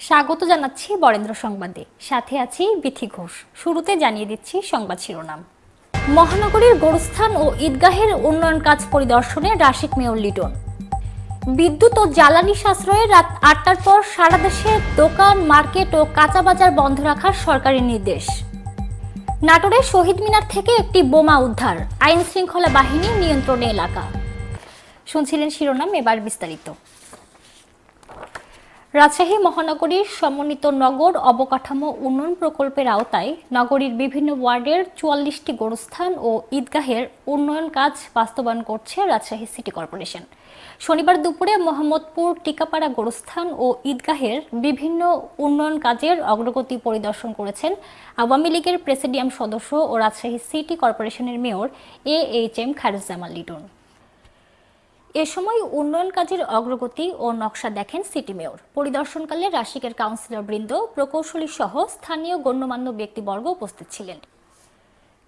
স্বাগত জানাচ্ছি বরেন্দ্র সংবাদে। সাথে আছি বিথি ঘোষ। শুরুতে জানিয়ে দিচ্ছি সংবাদ শিরোনাম। মহানগরীর গোরস্থান ও ঈদগাহের উন্নয়ন কাজ পরিদর্শনে রাশিক মেয়র লিটন। বিদ্যুৎ ও জ্বালানি সাশ্রয়ে রাত আটটার পর সারা দেশে দোকান, মার্কেট ও কাঁচা বাজার বন্ধ রাখার সরকারি নির্দেশ। নাটোরের শহীদ মিনার থেকে একটি বোমা উদ্ধার। আইন শৃঙ্খলা বাহিনী নিয়ন্ত্রণে এলাকা। শুনছিলেন শিরোনাম এবার বিস্তারিত। রাজশাহী মহানগরীর সমন্বিত নগর অবকাঠামো উন্নয়ন প্রকল্পের আওতায় নগরীর বিভিন্ন ওয়ার্ডের চুয়াল্লিশটি গোরস্থান ও ঈদগাহের উন্নয়ন কাজ বাস্তবায়ন করছে রাজশাহী সিটি কর্পোরেশন। শনিবার দুপুরে মোহাম্মদপুর, টিকাপাড়া গোরস্থান ও ঈদগাহের বিভিন্ন উন্নয়ন কাজের অগ্রগতি পরিদর্শন করেছেন আওয়ামী লীগের প্রেসিডিয়াম সদস্য ও রাজশাহী সিটি কর্পোরেশনের mayor A H M Khairuzzaman Liton. এ সময় উন্নয়ন কাজের অগ্রগতি ও নকশা দেখেন সিটি মেয়র। পরিদর্শনকালে রাশিকের কাউন্সিলর বৃন্দ প্রকৌশলী সহ স্থানীয় গণ্যমান্য ব্যক্তিবর্গ উপস্থিত ছিলেন।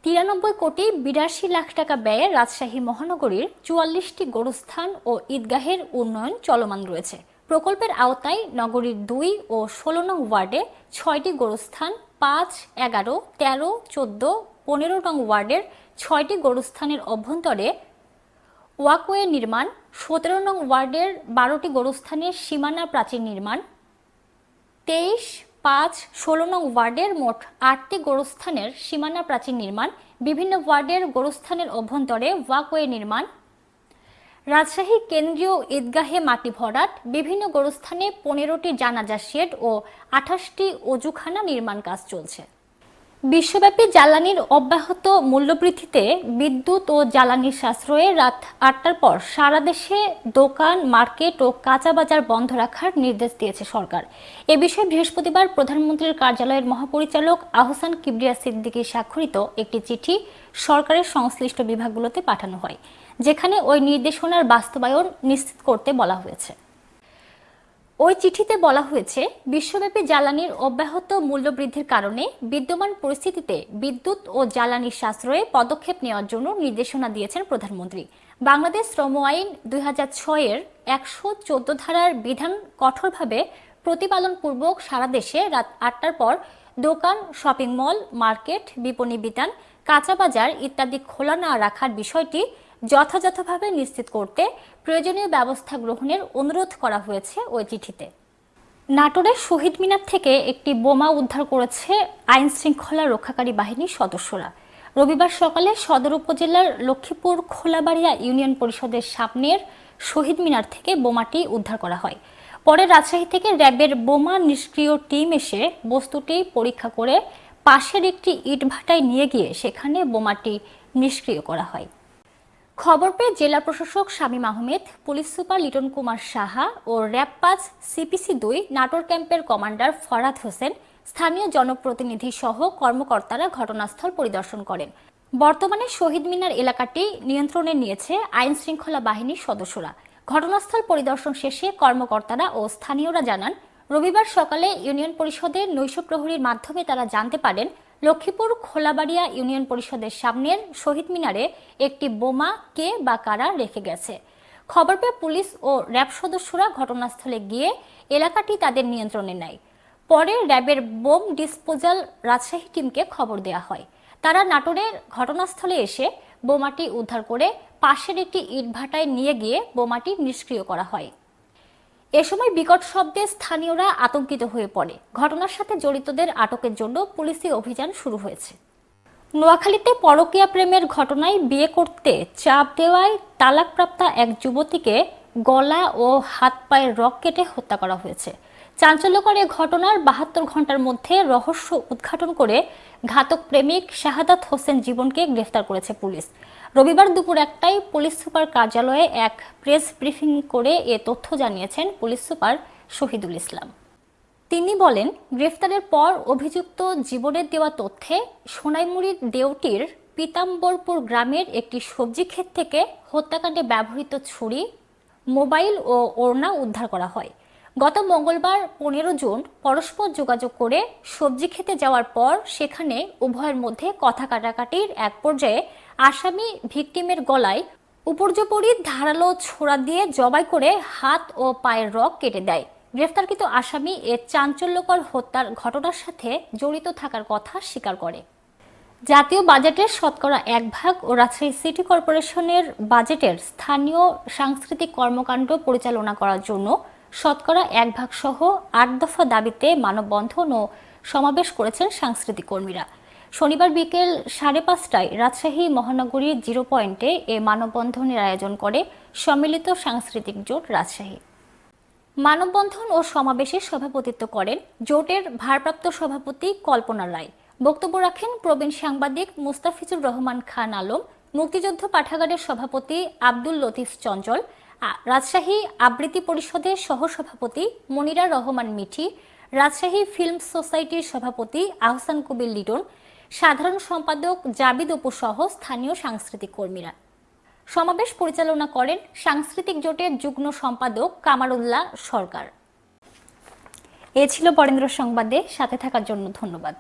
তিরানব্বই কোটি বিরাশি লাখ টাকা ব্যয়ে রাজশাহী মহানগরীর চুয়াল্লিশটি গোরস্থান ও ঈদগাহের উন্নয়ন চলমান রয়েছে। প্রকল্পের আওতায় নগরীর দুই ও ষোলো নং ওয়ার্ডে ছয়টি গোরস্থান, পাঁচ, এগারো, তেরো, চোদ্দ, পনেরো নং ওয়ার্ডের ছয়টি গোরস্থানের অভ্যন্তরে ওয়াকওয়ে নির্মাণ, সতেরো নং ওয়ার্ডের বারোটি গোরস্থানের সীমানা প্রাচীর নির্মাণ, তেইশ পাঁচ ষোলো নং ওয়ার্ডের মোট আটটি গোরস্থানের সীমানা প্রাচীর নির্মাণ, বিভিন্ন ওয়ার্ডের গোরস্থানের অভ্যন্তরে ওয়াকওয়ে নির্মাণ, রাজশাহী কেন্দ্রীয় ঈদগাহে মাটি ভরাট, বিভিন্ন গোরস্থানে পনেরোটি জানাজা শেড ও আঠাশটি অজুখানা নির্মাণ কাজ চলছে। বিশ্বব্যাপী জ্বালানির অব্যাহত মূল্যবৃদ্ধিতে বিদ্যুৎ ও জ্বালানির সাশ্রয়ে রাত আটটার পর সারা দেশে দোকান, মার্কেট ও কাঁচা বাজার বন্ধ রাখার নির্দেশ দিয়েছে সরকার। এ বিষয়ে বৃহস্পতিবার প্রধানমন্ত্রীর কার্যালয়ের মহাপরিচালক আহসান কিবরিয়া সিদ্দিকী স্বাক্ষরিত একটি চিঠি সরকারের সংশ্লিষ্ট বিভাগগুলোতে পাঠানো হয়, যেখানে ওই নির্দেশনার বাস্তবায়ন নিশ্চিত করতে বলা হয়েছে। ওই চিঠিতে বলা হয়েছে, বিশ্বব্যাপী জ্বালানির অব্যাহত মূল্যবৃদ্ধির কারণে বিদ্যমান পরিস্থিতিতে বিদ্যুৎ ও জ্বালানির সাশ্রয়ে পদক্ষেপ নেওয়ার জন্য নির্দেশনা দিয়েছেন প্রধানমন্ত্রী। বাংলাদেশ শ্রম আইন দুই হাজার ছয়ের একশো চোদ্দ ধারার বিধান কঠোরভাবে প্রতিপালনপূর্বক সারা দেশে রাত আটটার পর দোকান, শপিং মল, মার্কেট, বিপণী বিতান, কাঁচা বাজার ইত্যাদি খোলা না রাখার বিষয়টি যথাযথভাবে নিশ্চিত করতে প্রয়োজনীয় ব্যবস্থা গ্রহণের অনুরোধ করা হয়েছে ওই চিঠিতে। নাটোরের শহীদ মিনার থেকে একটি বোমা উদ্ধার করেছে আইন শৃঙ্খলা রক্ষাকারী বাহিনীর সদস্যরা। রবিবার সকালে সদর উপজেলার লক্ষ্মীপুর খোলাবাড়িয়া ইউনিয়ন পরিষদের সামনের শহীদ মিনার থেকে বোমাটি উদ্ধার করা হয়। পরে রাজশাহী থেকে র্যাবের বোমা নিষ্ক্রিয় টিম এসে বস্তুটি পরীক্ষা করে পাশের একটি ইটভাটায় নিয়ে গিয়ে সেখানে বোমাটি নিষ্ক্রিয় করা হয়। খবর পেয়ে জেলা প্রশাসক শামীম আহমেদ, পুলিশ সুপার লিটন কুমার সাহা ও র্যাব পাঁচ সিপিসি দুই নাটোর ক্যাম্পের কমান্ডার ফরাদ হোসেন স্থানীয় জনপ্রতিনিধি সহ কর্মকর্তারা ঘটনাস্থল পরিদর্শন করেন। বর্তমানে শহীদ মিনার এলাকাটি নিয়ন্ত্রণে নিয়েছে আইন শৃঙ্খলা বাহিনীর সদস্যরা। ঘটনাস্থল পরিদর্শন শেষে কর্মকর্তারা ও স্থানীয়রা জানান, রবিবার সকালে ইউনিয়ন পরিষদের নৈশ প্রহরীর মাধ্যমে তারা জানতে পারেন লক্ষ্মীপুর খোলাবাড়িয়া ইউনিয়ন পরিষদের সামনের শহীদ মিনারে একটি বোমা কে বা কারা রেখে গেছে? খবর পেয়ে পুলিশ ও র্যাব সদস্যরা ঘটনাস্থলে গিয়ে এলাকাটি তাদের নিয়ন্ত্রণে নেয়। পরে র্যাবের বোম ডিসপোজাল রাজশাহী টিমকে খবর দেওয়া হয়। তারা নাটোরের ঘটনাস্থলে এসে বোমাটি উদ্ধার করে পাশের একটি ইটভাটায় নিয়ে গিয়ে বোমাটি নিষ্ক্রিয় করা হয়। এ সময় বিকট শব্দে স্থানীয়রা আতঙ্কিত হয়ে পড়ে। ঘটনার সাথে জড়িতদের আটকের জন্য পুলিশি অভিযান শুরু হয়েছে। নোয়াখালীতে পরকীয়া প্রেমের ঘটনায় বিয়ে করতে চাপ দেওয়ায় তালাকপ্রাপ্তা এক যুবতীকে গলা ও হাত পায়ের রক কেটে হত্যা করা হয়েছে। চাঞ্চল্যকর এ ঘটনার বাহাত্তর ঘণ্টার মধ্যে রহস্য উদ্ঘাটন করে ঘাতক প্রেমিক শাহাদাত হোসেন জীবনকে গ্রেফতার করেছে পুলিশ। রবিবার দুপুর একটাই পুলিশ সুপার কার্যালয়ে এক প্রেস ব্রিফিং করে এ তথ্য জানিয়েছেন পুলিশ সুপার শহীদুল ইসলাম। তিনি বলেন, গ্রেফতারের পর অভিযুক্ত জীবনের দেওয়া তথ্যে সোনাইমুড়ির দেওটির পিতাম্বরপুর গ্রামের একটি সবজি ক্ষেত থেকে হত্যাকাণ্ডে ব্যবহৃত ছুরি, মোবাইল ও ওড়না উদ্ধার করা হয়। গত মঙ্গলবার পনেরো জুন পরস্পর যোগাযোগ করে সবজি খেতে যাওয়ার পর সেখানে উভয়ের মধ্যে কথা কাটাকাটির এক পর্যায়ে আসামি ভিকটিমের গলায় উপর্যপরি ধারালো ছোড়া দিয়ে জবাই করে হাত ও পায়ের রক কেটে দেয়। গ্রেফতারকৃত আসামি এ চাঞ্চল্যকর হত্যার ঘটনার সাথে জড়িত থাকার কথা স্বীকার করে। জাতীয় বাজেটের শতকরা এক ভাগ ও রাজশাহী সিটি কর্পোরেশনের বাজেটের স্থানীয় সাংস্কৃতিক কর্মকাণ্ড পরিচালনা করার জন্য শতকরা এক ভাগ সহ আট দফা দাবিতে মানববন্ধন ও সমাবেশ করেছেন সাংস্কৃতিক কর্মীরা। শনিবার বিকেল সাড়ে পাঁচটায় রাজশাহী মহানগরীর জিরো পয়েন্টে এ মানববন্ধনের আয়োজন করে সম্মিলিত সাংস্কৃতিক জোট রাজশাহী। মানববন্ধন ও সমাবেশে সভাপতিত্ব করেন জোটের ভারপ্রাপ্ত সভাপতি কল্পনা রায়। বক্তব্য রাখেন প্রবীণ সাংবাদিক মুস্তাফিজুর রহমান খান আলম, মুক্তিযুদ্ধ পাঠাগারের সভাপতি আব্দুল লতিফ চঞ্চল রাজশাহী আবৃত্তি পরিষদের সহসভাপতি মনিরা রহমান মিঠি, রাজশাহী ফিল্ম সোসাইটির সভাপতি আহসান কবির লিটন সাধারণ সম্পাদক জাবিদ সহ স্থানীয় সাংস্কৃতিক কর্মীরা। সমাবেশ পরিচালনা করেন সাংস্কৃতিক জোটের যুগ্ম সম্পাদক কামারুল্লাহ সরকার। এ ছিল বরেন্দ্র সংবাদে, সাথে থাকার জন্য ধন্যবাদ।